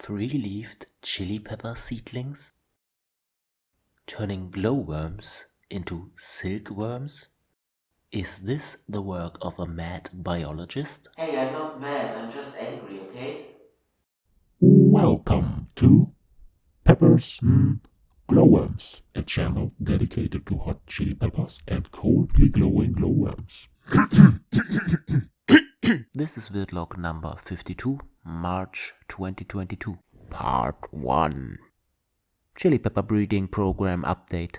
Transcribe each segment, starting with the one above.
three-leaved chili pepper seedlings? Turning glowworms into silkworms? Is this the work of a mad biologist? Hey, I'm not mad, I'm just angry, okay? Welcome to Peppers mm, Glowworms, a channel dedicated to hot chili peppers and coldly glowing glowworms. this is Vidlog number 52, March 2022, Part 1. Chili Pepper Breeding Program Update.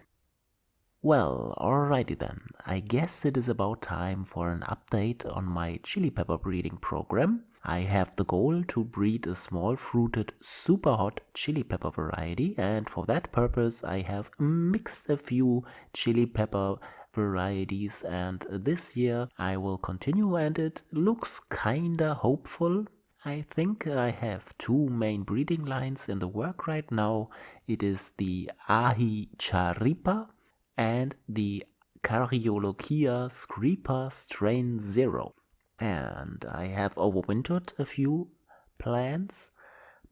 Well, alrighty then. I guess it is about time for an update on my chili pepper breeding program. I have the goal to breed a small fruited super hot chili pepper variety and for that purpose I have mixed a few chili pepper varieties and this year I will continue and it looks kinda hopeful. I think I have two main breeding lines in the work right now. It is the Ahi Charipa and the Caryolochia screeper strain 0. And I have overwintered a few plants,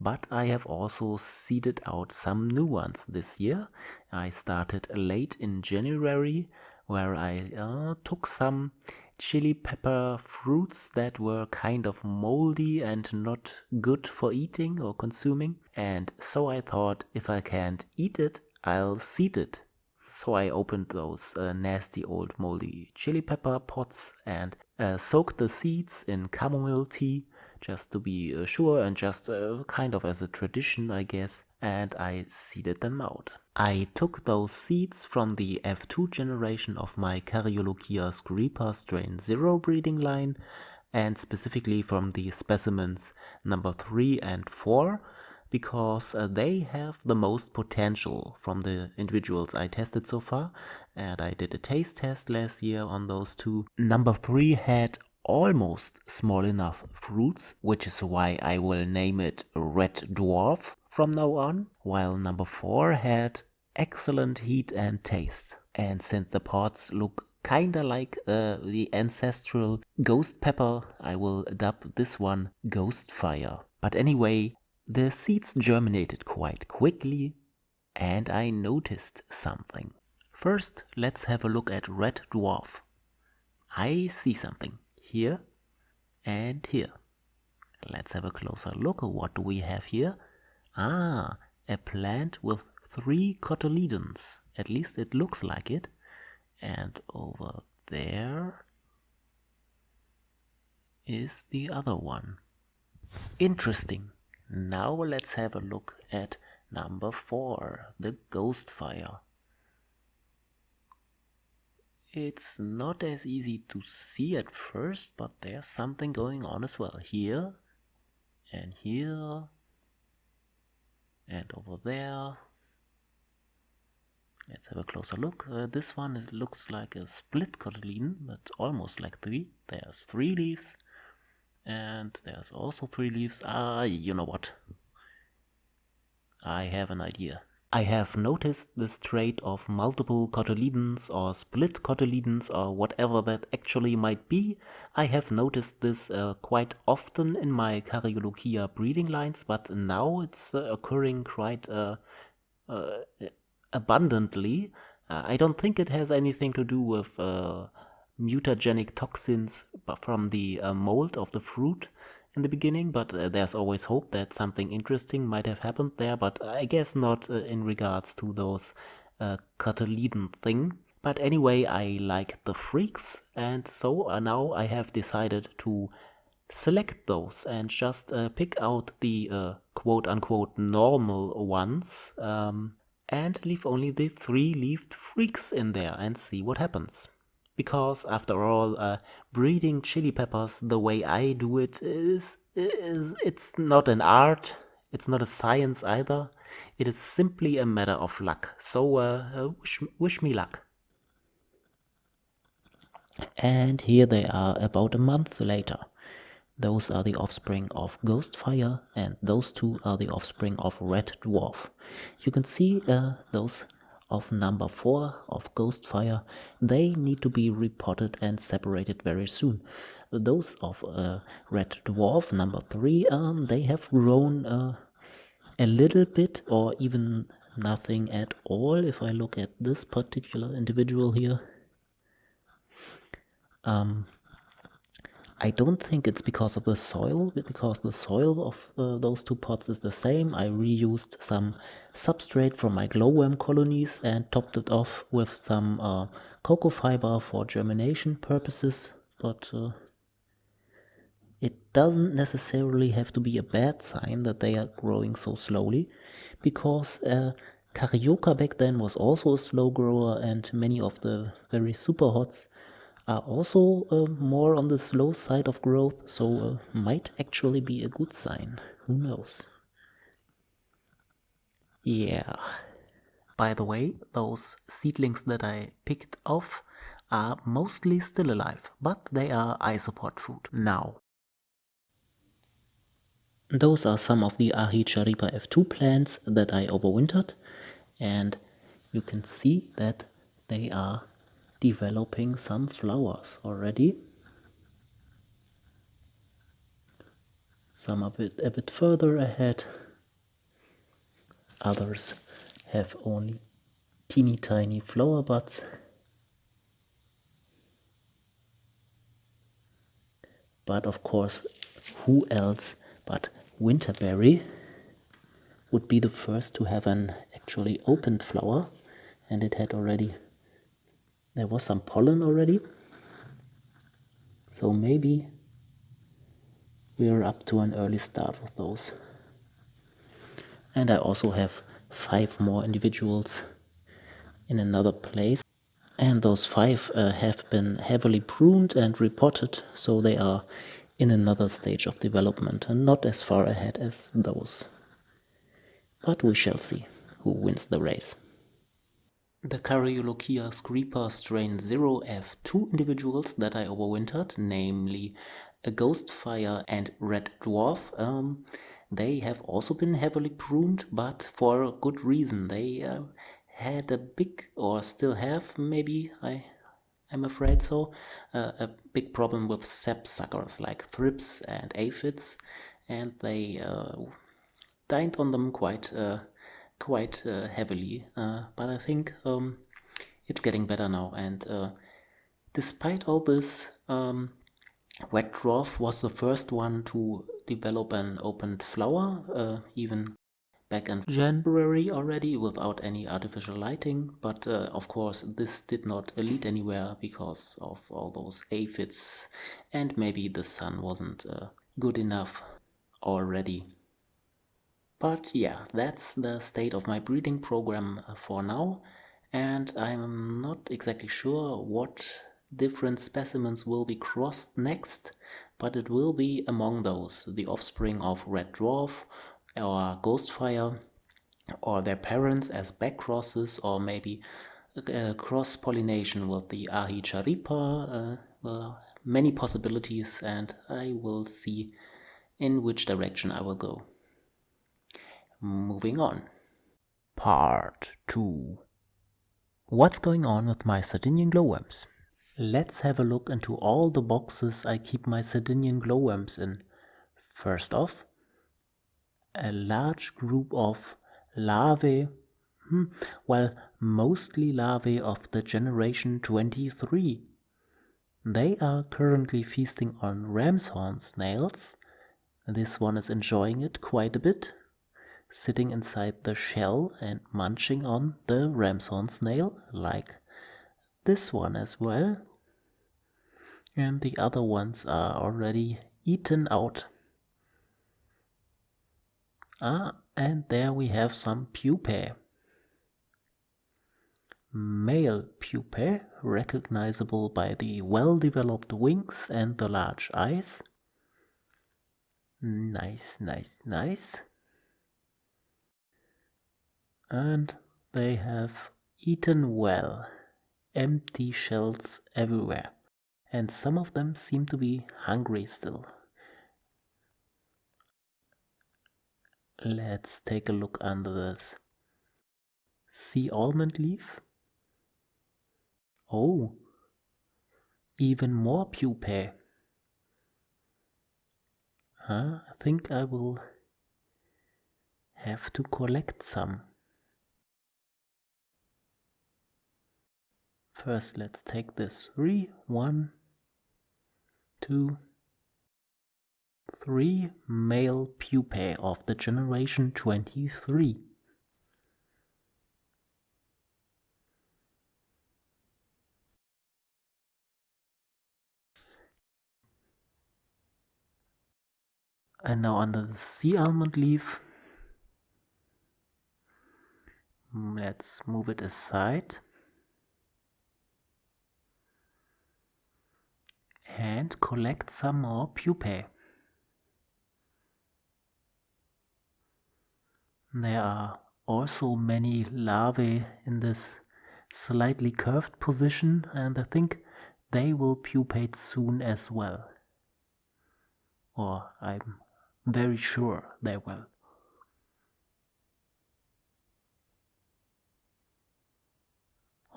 but I have also seeded out some new ones this year. I started late in January where I uh, took some chili pepper fruits that were kind of moldy and not good for eating or consuming. And so I thought if I can't eat it, I'll seed it so I opened those uh, nasty old moldy chili pepper pots and uh, soaked the seeds in chamomile tea just to be uh, sure and just uh, kind of as a tradition I guess and I seeded them out. I took those seeds from the F2 generation of my Caryolochia screeper strain 0 breeding line and specifically from the specimens number 3 and 4 because uh, they have the most potential from the individuals I tested so far and I did a taste test last year on those two. Number 3 had almost small enough fruits, which is why I will name it Red Dwarf from now on, while number 4 had excellent heat and taste. And since the pods look kinda like uh, the ancestral ghost pepper, I will dub this one Ghost Fire. But anyway, the seeds germinated quite quickly and I noticed something. First, let's have a look at Red Dwarf. I see something here and here. Let's have a closer look. What do we have here? Ah, a plant with three cotyledons. At least it looks like it. And over there is the other one. Interesting. Now let's have a look at number 4, the ghost fire. It's not as easy to see at first, but there's something going on as well. Here, and here, and over there. Let's have a closer look. Uh, this one is, looks like a split cotyledon, but almost like three. There's three leaves and there's also three leaves. Ah, you know what? I have an idea. I have noticed this trait of multiple cotyledons or split cotyledons or whatever that actually might be. I have noticed this uh, quite often in my Caryolochia breeding lines, but now it's uh, occurring quite uh, uh abundantly. Uh, I don't think it has anything to do with uh, mutagenic toxins from the mold of the fruit in the beginning, but uh, there's always hope that something interesting might have happened there, but I guess not uh, in regards to those uh, thing. But anyway, I like the freaks, and so uh, now I have decided to select those and just uh, pick out the uh, quote-unquote normal ones um, and leave only the three-leaved freaks in there and see what happens because after all, uh, breeding chili peppers the way I do it is, is it's not an art, it's not a science either, it is simply a matter of luck. So uh, uh, wish, wish me luck. And here they are about a month later. Those are the offspring of Ghostfire and those two are the offspring of Red Dwarf. You can see uh, those of number 4 of Ghostfire, they need to be repotted and separated very soon. Those of uh, Red Dwarf number 3, um, they have grown uh, a little bit or even nothing at all if I look at this particular individual here. Um, I don't think it's because of the soil, because the soil of uh, those two pots is the same. I reused some substrate from my glowworm colonies and topped it off with some uh, cocoa fiber for germination purposes, but uh, it doesn't necessarily have to be a bad sign that they are growing so slowly, because uh, Carioca back then was also a slow grower and many of the very super hots are also uh, more on the slow side of growth, so uh, might actually be a good sign. Who knows? Yeah. By the way, those seedlings that I picked off are mostly still alive, but they are isopod food now. Those are some of the Ahicharipa F2 plants that I overwintered and you can see that they are developing some flowers already. Some a bit, a bit further ahead. Others have only teeny tiny flower buds. But of course, who else but Winterberry would be the first to have an actually opened flower and it had already there was some pollen already. So maybe we are up to an early start with those. And I also have five more individuals in another place. And those five uh, have been heavily pruned and repotted, so they are in another stage of development and not as far ahead as those. But we shall see who wins the race. The Caryolochia screeper strain 0F2 individuals that I overwintered, namely a Ghostfire and Red Dwarf, um, they have also been heavily pruned, but for a good reason. They uh, had a big, or still have, maybe, I, I'm afraid so, uh, a big problem with sap suckers like thrips and aphids, and they uh, dined on them quite uh, quite uh, heavily, uh, but I think um, it's getting better now. And uh, despite all this, um, Red Dwarf was the first one to develop an opened flower, even back in January already without any artificial lighting. But uh, of course, this did not lead anywhere because of all those aphids, and maybe the sun wasn't uh, good enough already. But yeah, that's the state of my breeding program uh, for now and I'm not exactly sure what different specimens will be crossed next, but it will be among those, the offspring of Red Dwarf or Ghostfire or their parents as back crosses or maybe uh, cross-pollination with the Ahicharipa, uh, many possibilities and I will see in which direction I will go. Moving on. Part 2 What's going on with my Sardinian glowworms? Let's have a look into all the boxes I keep my Sardinian glowworms in. First off, a large group of larvae, hmm, well, mostly larvae of the generation 23. They are currently feasting on ram's horn snails. This one is enjoying it quite a bit sitting inside the shell and munching on the ramshorn snail, like this one as well. And the other ones are already eaten out. Ah, and there we have some pupae. Male pupae, recognizable by the well-developed wings and the large eyes. Nice, nice, nice and they have eaten well. Empty shells everywhere, and some of them seem to be hungry still. Let's take a look under this. Sea almond leaf? Oh, even more pupae. Huh? I think I will have to collect some. First, let's take this three, one, two, three male pupae of the generation 23. And now under the sea almond leaf, mm, let's move it aside. And collect some more pupae. There are also many larvae in this slightly curved position and I think they will pupate soon as well. Or I'm very sure they will.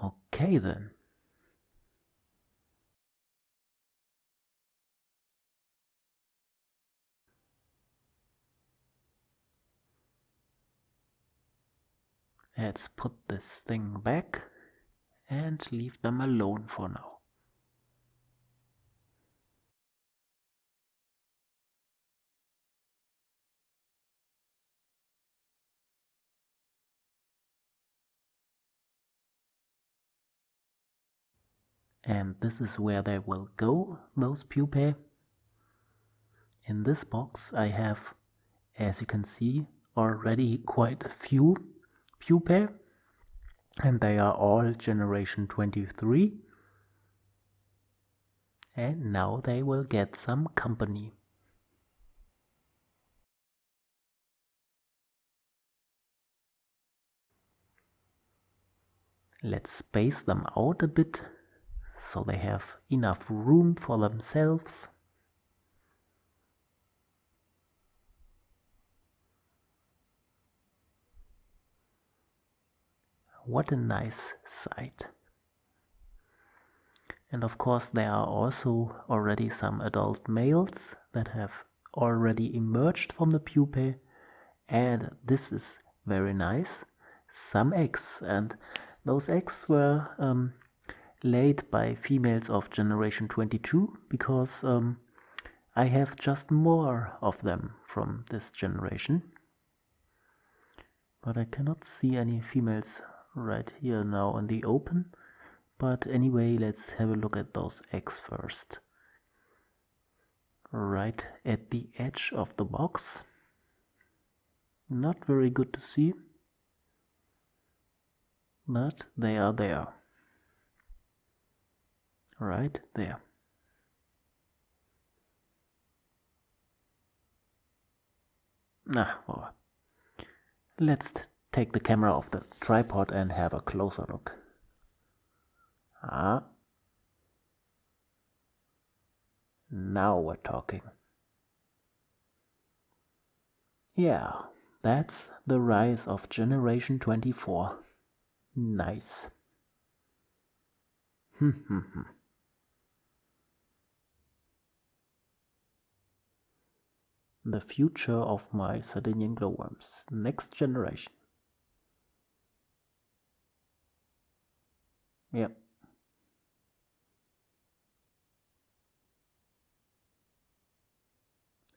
Okay then. Let's put this thing back and leave them alone for now. And this is where they will go, those pupae. In this box I have, as you can see, already quite a few pupae and they are all generation 23 and now they will get some company. Let's space them out a bit so they have enough room for themselves. What a nice sight. And of course there are also already some adult males that have already emerged from the pupae and this is very nice. Some eggs and those eggs were um, laid by females of generation 22 because um, I have just more of them from this generation. But I cannot see any females right here now in the open. But anyway, let's have a look at those eggs first. Right at the edge of the box. Not very good to see. But they are there. Right there. Nah, well, let's take the camera off the tripod and have a closer look. Ah. Now we're talking. Yeah, that's the rise of Generation 24. Nice. Hmm, hmm, hmm. the future of my Sardinian glowworms. Next generation. Yep.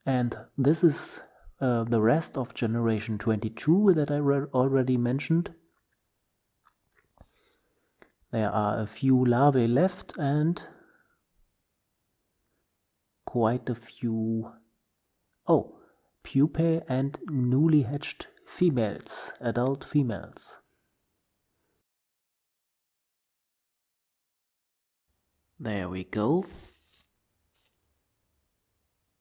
And this is uh, the rest of generation 22 that I already mentioned. There are a few larvae left and quite a few, oh, pupae and newly hatched females, adult females. There we go.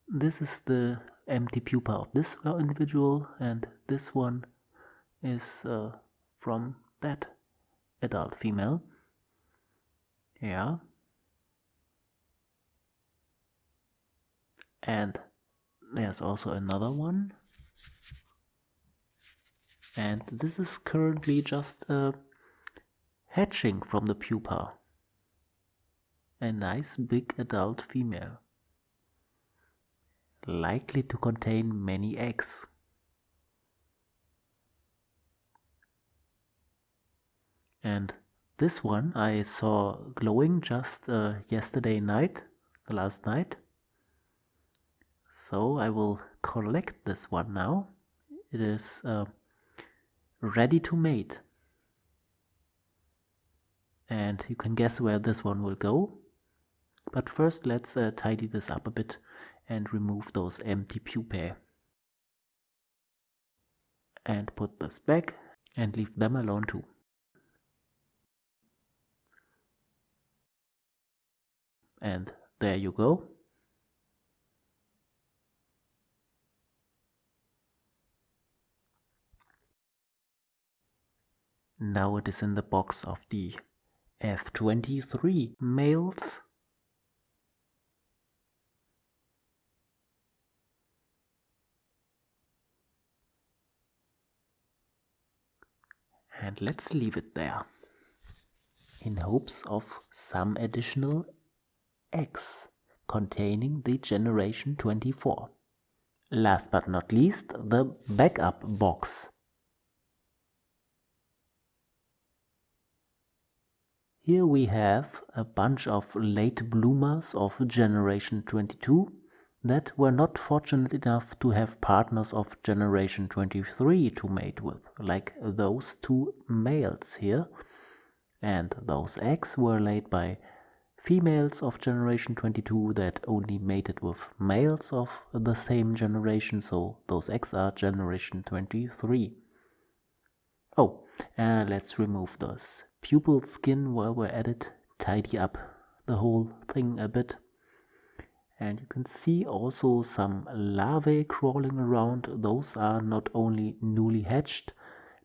This is the empty pupa of this individual and this one is uh, from that adult female. Yeah. And there's also another one. And this is currently just uh, hatching from the pupa a nice big adult female, likely to contain many eggs. And this one I saw glowing just uh, yesterday night, the last night. So I will collect this one now. It is uh, ready to mate. And you can guess where this one will go. But first let's uh, tidy this up a bit and remove those empty pupae. And put this back and leave them alone too. And there you go. Now it is in the box of the F23 males. And let's leave it there in hopes of some additional eggs containing the generation 24. Last but not least, the backup box. Here we have a bunch of late bloomers of generation 22 that were not fortunate enough to have partners of generation 23 to mate with, like those two males here. And those eggs were laid by females of generation 22 that only mated with males of the same generation, so those eggs are generation 23. Oh, uh, let's remove those pupal skin while we're at it, tidy up the whole thing a bit. And you can see also some larvae crawling around. Those are not only newly hatched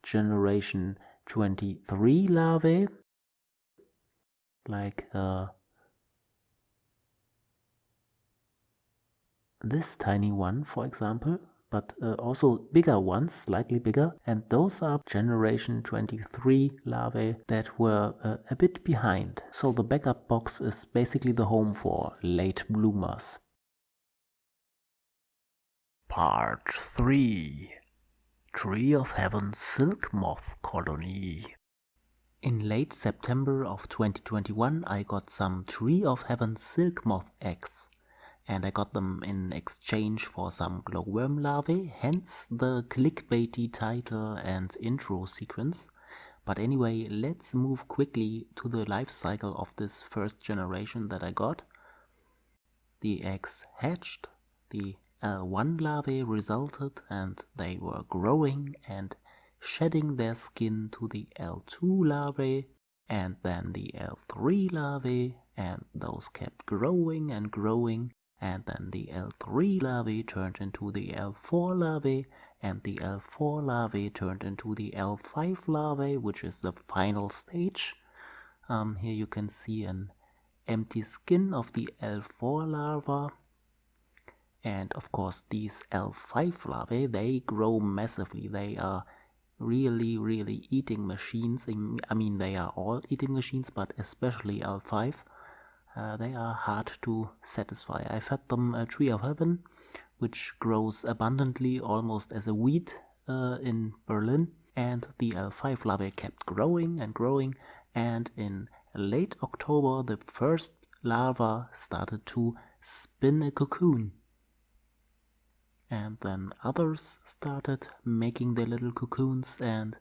generation 23 larvae, like uh, this tiny one, for example, but uh, also bigger ones, slightly bigger, and those are generation 23 larvae that were uh, a bit behind. So the backup box is basically the home for late bloomers. Part 3 Tree of Heaven Silk Moth Colony in late September of 2021 I got some Tree of Heaven silk moth eggs and I got them in exchange for some glowworm larvae, hence the clickbaity title and intro sequence. But anyway, let's move quickly to the life cycle of this first generation that I got. The eggs hatched, the uh, L1 larvae resulted and they were growing and shedding their skin to the L2 larvae and then the L3 larvae and those kept growing and growing and then the L3 larvae turned into the L4 larvae and the L4 larvae turned into the L5 larvae which is the final stage. Um, here you can see an empty skin of the L4 larva. And of course these L5 larvae they grow massively. They are really really eating machines. I mean they are all eating machines but especially L5 uh, they are hard to satisfy. I fed them a tree of heaven, which grows abundantly almost as a weed uh, in Berlin, and the L5 larvae kept growing and growing, and in late October the first larva started to spin a cocoon. And then others started making their little cocoons and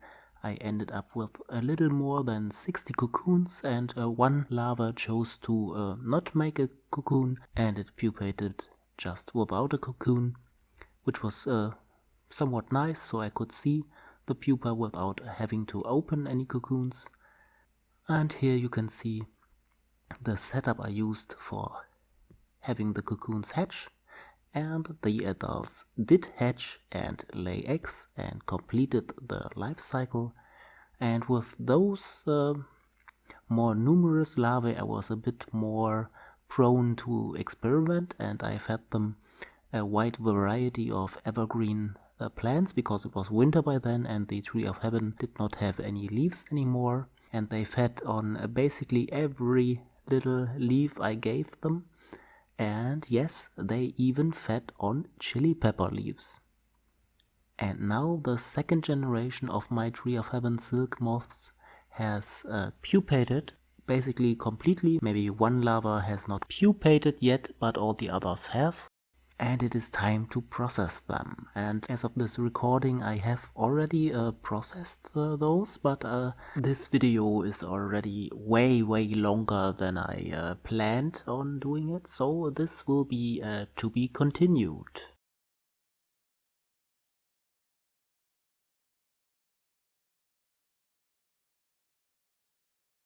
I ended up with a little more than 60 cocoons and uh, one larva chose to uh, not make a cocoon and it pupated just without a cocoon, which was uh, somewhat nice so I could see the pupa without having to open any cocoons. And here you can see the setup I used for having the cocoons hatch and the adults did hatch and lay eggs and completed the life cycle. And with those uh, more numerous larvae I was a bit more prone to experiment and I fed them a wide variety of evergreen uh, plants because it was winter by then and the tree of heaven did not have any leaves anymore. And they fed on uh, basically every little leaf I gave them and yes, they even fed on chili pepper leaves. And now the second generation of my Tree of Heaven silk moths has uh, pupated basically completely. Maybe one larva has not pupated yet, but all the others have. And it is time to process them. And as of this recording, I have already uh, processed uh, those, but uh, this video is already way, way longer than I uh, planned on doing it. So this will be uh, to be continued.